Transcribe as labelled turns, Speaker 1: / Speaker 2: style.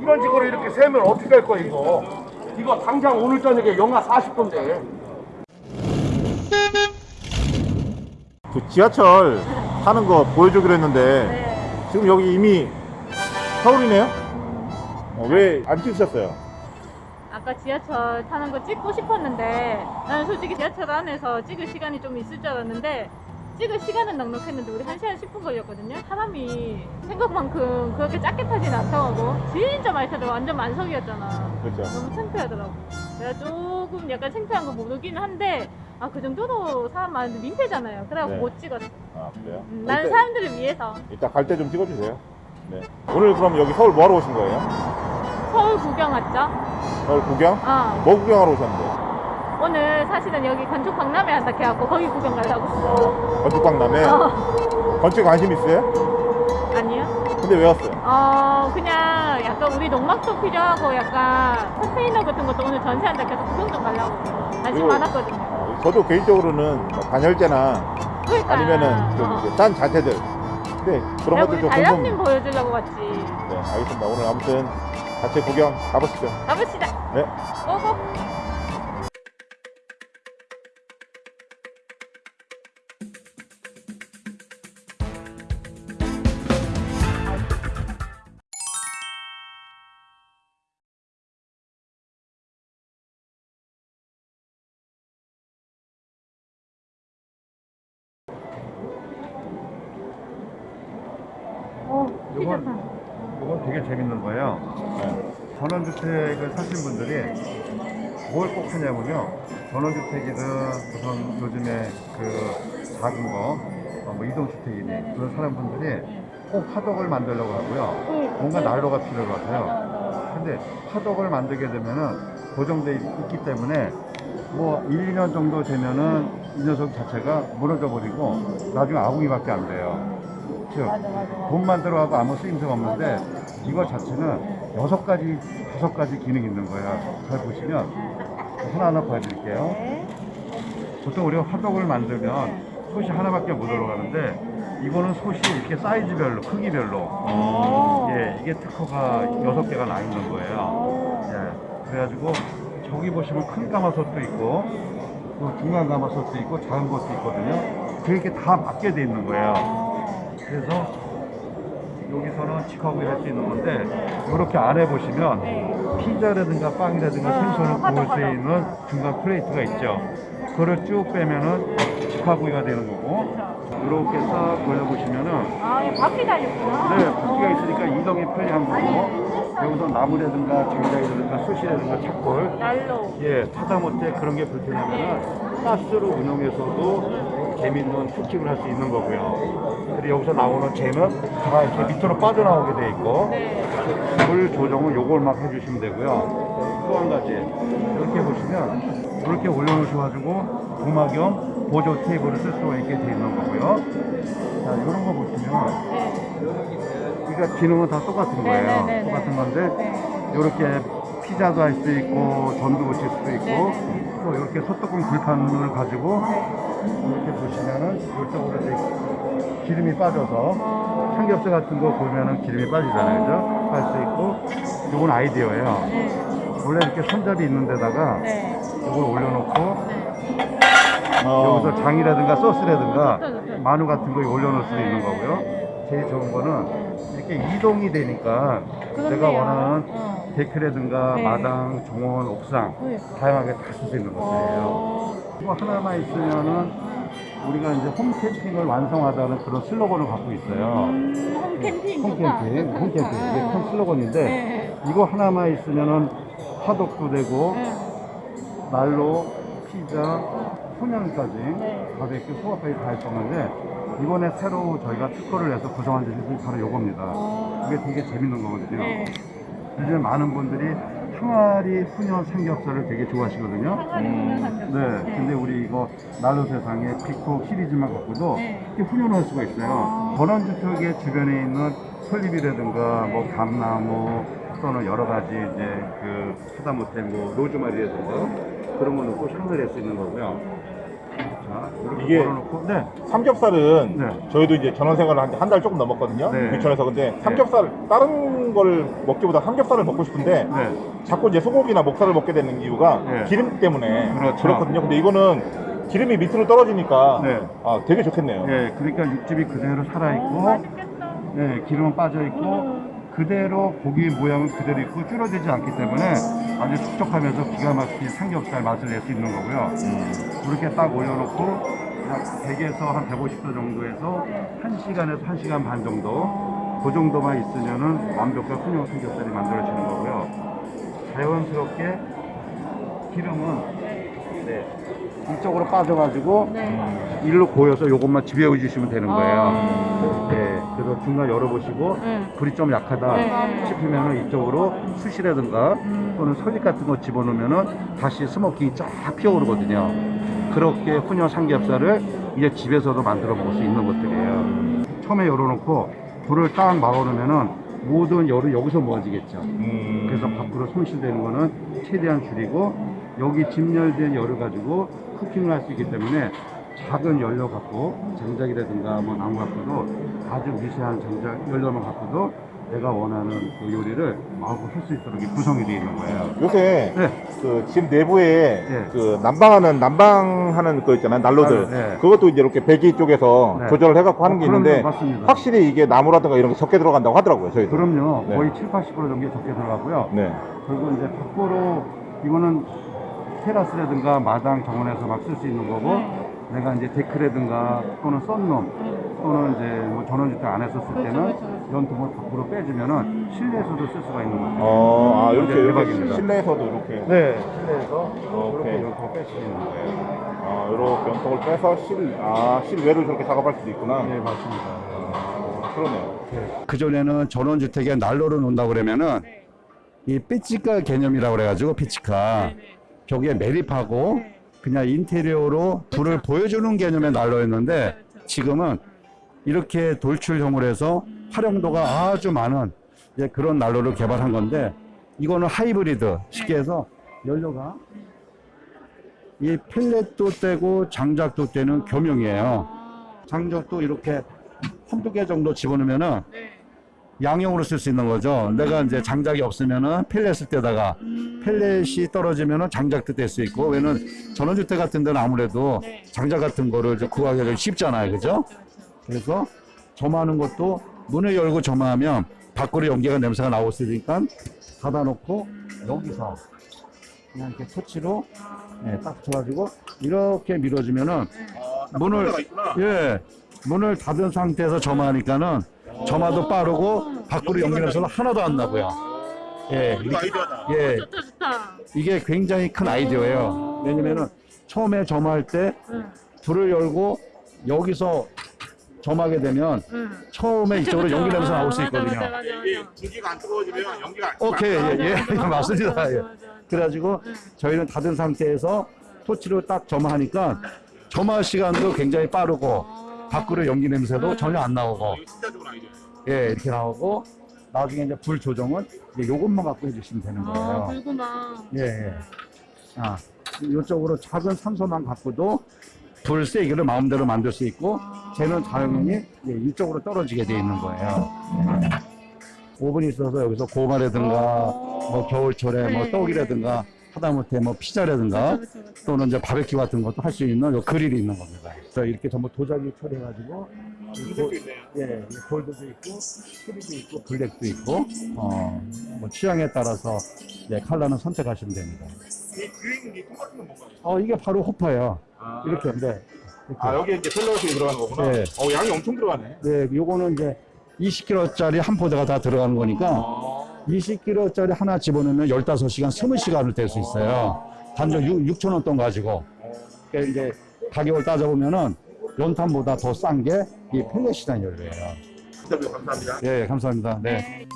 Speaker 1: 이런 식으로 이렇게 세면 어떻게 할 거야 이거 이거 당장 오늘 저녁에 영하 40도인데
Speaker 2: 그 지하철 타는 거 보여주기로 했는데
Speaker 3: 네.
Speaker 2: 지금 여기 이미 서울이네요? 어, 왜안 찍으셨어요?
Speaker 3: 아까 지하철 타는 거 찍고 싶었는데 나는 솔직히 지하철 안에서 찍을 시간이 좀 있을 줄 알았는데 찍을 시간은 넉넉했는데 우리 1시간 10분 걸렸거든요 사람이 생각만큼 그렇게 작게 타진 않더라고 진짜 많이 타더라고 완전 만석이었잖아
Speaker 2: 그렇죠.
Speaker 3: 너무 창피하더라고 내가 조금 약간 창피한 거 모르기는 한데 아 그 정도로 사람 많은데 민폐잖아요 그래갖고
Speaker 2: 네.
Speaker 3: 못 찍었어
Speaker 2: 아 그래요?
Speaker 3: 음, 나는
Speaker 2: 이따,
Speaker 3: 사람들을 위해서
Speaker 2: 이따 갈때 좀 찍어주세요. 네. 오늘 그럼 여기 서울 뭐하러 오신 거예요?
Speaker 3: 서울 구경 왔죠?
Speaker 2: 서울 구경?
Speaker 3: 어
Speaker 2: 뭐 구경하러 오셨는데?
Speaker 3: 오늘 사실은 여기 건축 박람회 한다 해갖고 거기 구경 가려고
Speaker 2: 건축박람회?
Speaker 3: 어,
Speaker 2: 건축 관심 있어요?
Speaker 3: 아니요.
Speaker 2: 근데 왜 왔어요?
Speaker 3: 어 그냥 약간 우리 농막도 필요하고 약간 컨테이너 같은 것도 오늘 전시한다 해서 구경 좀 가려고 관심 많았거든요.
Speaker 2: 어, 저도 개인적으로는 뭐 단열재나
Speaker 3: 그러니까.
Speaker 2: 아니면은 좀
Speaker 3: 어.
Speaker 2: 자재들. 근데 그런
Speaker 3: 내가
Speaker 2: 것들 좀
Speaker 3: 달람님
Speaker 2: 궁금
Speaker 3: 보여주려고 왔지.
Speaker 2: 네 알겠습니다. 오늘 아무튼 같이 구경 가보시죠.
Speaker 3: 가봅시다.
Speaker 2: 네.
Speaker 3: 고고 피자판.
Speaker 4: 이건 되게 재밌는 거예요.
Speaker 2: 네.
Speaker 4: 전원주택을 사신 분들이 뭘 꼭 하냐면요. 전원주택이든 우선 요즘에 그 작은 거, 어, 뭐 이동주택이니 그런 사람분들이 꼭 화덕을 만들려고 하고요. 뭔가 난로가 필요하세요. 근데 화덕을 만들게 되면은 고정돼 있- 있기 때문에 뭐 1, 2년 정도 되면은 이 녀석 자체가 무너져 버리고 나중에 아궁이밖에 안 돼요. 즉 돈만 들어가고 아무 쓰임새가 없는데 이거 자체는 여섯 가지, 다섯 가지 기능이 있는 거예요. 잘 보시면 하나하나 보여드릴게요.
Speaker 3: 네.
Speaker 4: 보통 우리가 화덕을 만들면 솥이 하나밖에 못 들어가는데 이거는 솥이 이렇게 사이즈별로, 크기별로
Speaker 3: 어.
Speaker 4: 예, 이게 특허가 여섯 개가 나 있는 거예요.
Speaker 3: 어.
Speaker 4: 예, 그래가지고 저기 보시면 큰 가마솥도 있고 또 중간 가마솥도 있고 작은 것도 있거든요. 그렇게 다 맞게 돼 있는 거예요. 그래서 여기서는 직화구이 할 수 있는 건데 이렇게 안에 보시면
Speaker 3: 네.
Speaker 4: 피자라든가 빵이라든가
Speaker 3: 아,
Speaker 4: 생선을
Speaker 3: 화덕,
Speaker 4: 구울 수. 있는 중간 플레이트가 있죠. 그거를 쭉 빼면은 직화구이가 되는 거고 이렇게 싹 걸려보시면은
Speaker 3: 아, 바퀴 달렸구나.
Speaker 4: 네, 바퀴가 있으니까 이동이 편리한 거고 여기서 나무라든가 장작이라든가 숯이라든가 착골. 예, 하다못해 그런 게 불편하면은 가스로 운영해서도 재밌는 쿠킹을 할 수 있는 거고요. 그리고 여기서 나오는 재는 다 이렇게 밑으로 빠져나오게 돼 있고
Speaker 3: 네.
Speaker 4: 물 조정은 요걸만 해주시면 되고요. 또 한 가지 이렇게 보시면 이렇게 올려놓으셔가지고 도마 겸 보조 테이블을 쓸 수가 있게 돼 있는 거고요. 자, 이런 거 보시면
Speaker 3: 네.
Speaker 4: 그러니까 기능은 다 똑같은
Speaker 3: 네,
Speaker 4: 거예요.
Speaker 3: 네, 네, 네.
Speaker 4: 똑같은 건데
Speaker 3: 네.
Speaker 4: 이렇게 피자도 할 수 있고 전도 붙일 수도 있고
Speaker 3: 네,
Speaker 4: 또 이렇게 소뚜껑 불판을 가지고 이렇게 보시면은 이쪽으로 이제 기름이 빠져서 삼겹살 같은 거 구우면은 기름이 빠지잖아요, 그죠? 할 수 있고 이건 아이디어예요.
Speaker 3: 네.
Speaker 4: 원래 이렇게 손잡이 있는 데다가
Speaker 3: 네.
Speaker 4: 이걸 올려놓고
Speaker 3: 네.
Speaker 2: 어,
Speaker 4: 여기서 장이라든가 소스라든가. 마누 같은 거 올려놓을 수도 있는 거고요. 제일 좋은 거는 이렇게 이동이 되니까 내가
Speaker 3: 그렇네요.
Speaker 4: 원하는
Speaker 3: 어.
Speaker 4: 데크라든가
Speaker 3: 네.
Speaker 4: 마당, 정원, 옥상
Speaker 3: 네.
Speaker 4: 다양하게 다 쓸 수 있는 것들이에요.
Speaker 3: 어.
Speaker 4: 이거 하나만 있으면은 우리가 이제 홈 캠핑을 완성하다는 그런 슬로건을 갖고 있어요.
Speaker 3: 음, 홈캠핑
Speaker 4: 홈
Speaker 3: 좋다.
Speaker 4: 캠핑,
Speaker 3: 좋다,
Speaker 4: 홈 캠핑
Speaker 3: 좋다.
Speaker 4: 이게 큰 슬로건인데
Speaker 3: 네.
Speaker 4: 이거 하나만 있으면은 화덕도 되고
Speaker 3: 네.
Speaker 4: 난로, 피자,
Speaker 3: 네.
Speaker 4: 바베큐, 소화까지 다 했었는데 이번에 새로 저희가 특허를 내서 구성한 제품이 바로 이겁니다.
Speaker 3: 어.
Speaker 4: 이게 되게 재밌는 거거든요.
Speaker 3: 네.
Speaker 4: 요즘 많은 분들이 항아리 훈연 삼겹살을 되게 좋아하시거든요.
Speaker 3: 항아리 훈연 삼겹살.
Speaker 4: 네, 근데 우리 이거 난로 세상에 피코 시리즈만 갖고도
Speaker 3: 네.
Speaker 4: 이렇게 훈연할 수가 있어요.
Speaker 3: 아.
Speaker 4: 전원주택의 주변에 있는 설립이라든가 뭐 감나무 또는 여러 가지 이제 그 하다못해 뭐 로즈마리라든가 그런 거 넣고 향을 낼 수 있는 거고요.
Speaker 2: 이게-
Speaker 5: 걸어놓고, 네.
Speaker 2: 삼겹살은
Speaker 5: 네.
Speaker 2: 저희도 이제 전원 생활을 한 달 조금 넘었거든요.
Speaker 5: 네.
Speaker 2: 유천에서 근데 삼겹살 다른 걸 먹기보다 삼겹살을 먹고 싶은데
Speaker 5: 네.
Speaker 2: 자꾸 이제 소고기나 목살을 먹게 되는 이유가
Speaker 5: 네.
Speaker 2: 기름 때문에
Speaker 5: 그렇죠.
Speaker 2: 그렇거든요 근데 이거는 기름이 밑으로 떨어지니까
Speaker 5: 네.
Speaker 2: 아, 되게 좋겠네요.
Speaker 5: 예, 그러니까 육즙이 그대로 살아있고,
Speaker 3: 맛있겠다.
Speaker 5: 예, 기름은 빠져있고, 그대로 고기 모양은 그대로 있고 줄어들지 않기 때문에 아주 촉촉하면서 기가 막힌 삼겹살 맛을 낼 수 있는 거고요. 그렇게 딱 올려놓고 약 100에서 한 150도 정도에서 1시간에서 1시간 반 정도 그 정도만 있으면은 완벽한 훈용 삼겹살이 만들어지는 거고요. 자연스럽게 기름은 네, 이쪽으로 빠져가지고
Speaker 3: 네.
Speaker 5: 일로 고여서 요것만 지배해 주시면 되는 거예요.
Speaker 3: 아.
Speaker 5: 네, 그래서 중간 열어보시고
Speaker 3: 네.
Speaker 5: 불이 좀 약하다
Speaker 3: 네.
Speaker 5: 싶으면은 이쪽으로 숯이라든가
Speaker 3: 음.
Speaker 5: 또는 설립 같은 거 집어넣으면은 다시 스모킹이 쫙 피어오르거든요. 그렇게 훈연 삼겹살을 이제 집에서도 만들어 먹을 수 있는 것들이에요. 처음에 열어놓고 불을 딱 막아놓으면은 모든 열이 여기서 모아지겠죠.
Speaker 2: 음,
Speaker 5: 그래서 밖으로 손실되는 거는 최대한 줄이고 여기 진열된 열을 가지고 쿠킹을 할 수 있기 때문에 작은 연료 갖고 장작이라든가 뭐 나무 갖고도 아주 미세한 장작 연료만 갖고도 내가 원하는 그 요리를 마음껏 할 수 있도록 이렇게 구성이 되어 있는 거예요.
Speaker 2: 요새
Speaker 5: 네.
Speaker 2: 그 집 내부에
Speaker 5: 네.
Speaker 2: 그 난방하는 난방하는 거 있잖아요 난로들
Speaker 5: 네.
Speaker 2: 그것도 이제 이렇게 배기 쪽에서
Speaker 5: 네.
Speaker 2: 조절을 해갖고 하는 게
Speaker 5: 어, 그럼요.
Speaker 2: 있는데
Speaker 5: 맞습니다.
Speaker 2: 확실히 이게 나무라든가 이런 게 적게 들어간다고 하더라고요 저희도
Speaker 5: 그럼요.
Speaker 2: 네.
Speaker 5: 거의 7, 80% 정도 적게 들어가고요.
Speaker 2: 네.
Speaker 5: 그리고 이제 밖으로 이거는 테라스라든가 마당 정원에서 막 쓸 수 있는 거고 내가 이제 데크라든가 또는 썬룸 또는 이제 뭐 전원주택 안에서 쓸 때는
Speaker 3: 그렇죠, 그렇죠.
Speaker 5: 연통을 밖으로 빼주면은 실내에서도 쓸 수가 있는 거죠.
Speaker 2: 어, 아, 이렇게,
Speaker 5: 네,
Speaker 2: 이렇게
Speaker 5: 대박입니다.
Speaker 2: 실내에서도 이렇게.
Speaker 5: 네, 실내에서
Speaker 2: 오케이.
Speaker 5: 이렇게 연통을 뺄수 있는 거예요.
Speaker 2: 아, 이렇게 연통을 빼서 실, 아, 실외로 저렇게 작업할 수도 있구나.
Speaker 5: 네, 맞습니다.
Speaker 2: 아, 그러네요.
Speaker 4: 그전에는 전원주택에 난로를 놓는다 그러면은 이 삐치카 개념이라고 그래가지고 삐치카 벽에 매립하고 그냥 인테리어로 불을 보여주는 개념의 난로였는데 지금은 이렇게 돌출형으로 해서 활용도가 아주 많은 이제 그런 난로를 개발한 건데 이거는 하이브리드 쉽게 해서 연료가 이 펠렛도 떼고 장작도 떼는 겸용이에요. 장작도 이렇게 한두 개 정도 집어넣으면은 양용으로 쓸 수 있는 거죠. 내가 이제 장작이 없으면은 펠렛을 떼다가 펠렛이 떨어지면은 장작도 뗄 수 있고 왜냐면 전원주택 같은 데는 아무래도 장작 같은 거를 좀 구하기가 좀 쉽잖아요. 그죠? 그래서 점하는 것도 문을 열고 점하면 밖으로 연기가 냄새가 나올 수 있으니까 닫아놓고 여기서 그냥 이렇게 터치로 예, 딱 붙여가지고 이렇게 밀어주면은 문을 예 문을 닫은 상태에서 점하니까는 점화도 빠르고 밖으로 연기 냄새가 하나도 안 나고요. 예,
Speaker 2: 이거 아이디어다.
Speaker 4: 예,
Speaker 3: 좋다 좋다.
Speaker 4: 이게 굉장히 큰 아이디어예요. 왜냐면은 처음에 점할 때
Speaker 3: 응,
Speaker 4: 불을 열고 여기서 점하게 되면
Speaker 3: 응.
Speaker 4: 처음에 이쪽으로 연기 냄새 나올 수
Speaker 3: 맞아,
Speaker 4: 있거든요.
Speaker 3: 맞아, 맞아, 맞아.
Speaker 2: 전기가 안 뜨거워지면 연기가 안
Speaker 4: 오케이, 예, 예,
Speaker 3: 맞아,
Speaker 4: 맞습니다.
Speaker 3: 맞아,
Speaker 4: 예.
Speaker 3: 맞아, 맞아.
Speaker 4: 그래가지고
Speaker 3: 응.
Speaker 4: 저희는 닫은 상태에서 토치로 딱 점하니까 점화 시간도 굉장히 빠르고 밖으로 연기 냄새도 전혀 안 나오고
Speaker 2: 진짜 좋은 아이디어.
Speaker 4: 예 이렇게 나오고 나중에 이제 불 조정은 이제 요것만 갖고 해주시면 되는
Speaker 3: 아,
Speaker 4: 거예요. 예, 예. 아, 이쪽으로 작은 산소만 갖고도 불 세기를 마음대로 만들 수 있고, 쟤는 자연히 예, 이쪽으로 떨어지게 돼 있는 거예요. 예. 오븐이 있어서 여기서 고마라든가, 뭐 겨울철에 뭐
Speaker 3: 네.
Speaker 4: 떡이라든가, 하다못해 뭐 피자라든가,
Speaker 3: 그쵸, 그쵸, 그쵸.
Speaker 4: 또는 이제 바베큐 같은 것도 할 수 있는 요 그릴이 있는 겁니다. 그래서 이렇게 전부 도자기 처리해가지고, 예, 이 골드도 있고, 크리도 있고, 블랙도 있고, 어, 뭐 취향에 따라서 예, 컬러는 선택하시면 됩니다.
Speaker 2: 이 주행 이 똑같은 건 뭔가요?
Speaker 4: 어, 이게 바로 호퍼예요.
Speaker 2: 아,
Speaker 4: 이렇게, 네. 이렇게.
Speaker 2: 아, 여기 이제 펠러식이 들어가는 거구나.
Speaker 4: 네.
Speaker 2: 어, 양이 엄청 들어가네.
Speaker 4: 네, 요거는 이제 20kg짜리 한 포대가 다 들어가는 거니까
Speaker 2: 아,
Speaker 4: 20kg짜리 하나 집어넣으면 15시간, 20시간을 될 수 있어요. 단정 6,000원 돈 가지고. 그러니까 이제 가격을 따져보면은 연탄보다 더 싼 게 이 펠렛이라는 연료예요.
Speaker 2: 인터뷰 감사합니다.
Speaker 4: 예, 감사합니다. 네.
Speaker 3: 네.